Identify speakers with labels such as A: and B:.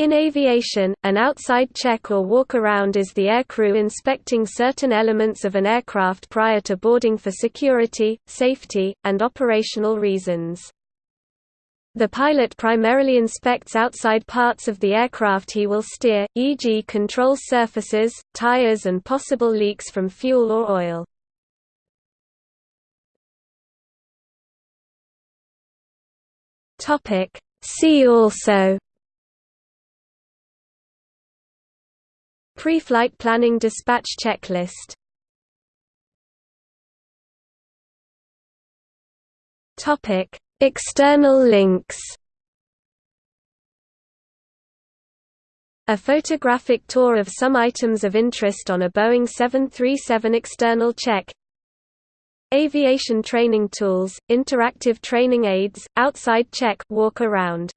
A: In aviation, an outside check or walk-around is the aircrew inspecting certain elements of an aircraft prior to boarding for security, safety, and operational reasons. The pilot primarily inspects outside parts of the aircraft he will steer, e.g. control surfaces, tires and possible leaks from fuel or oil. See also Pre-flight planning dispatch checklist External links. A photographic tour of some items of interest on a Boeing 737 external check. Aviation training tools, interactive training aids, outside check walk around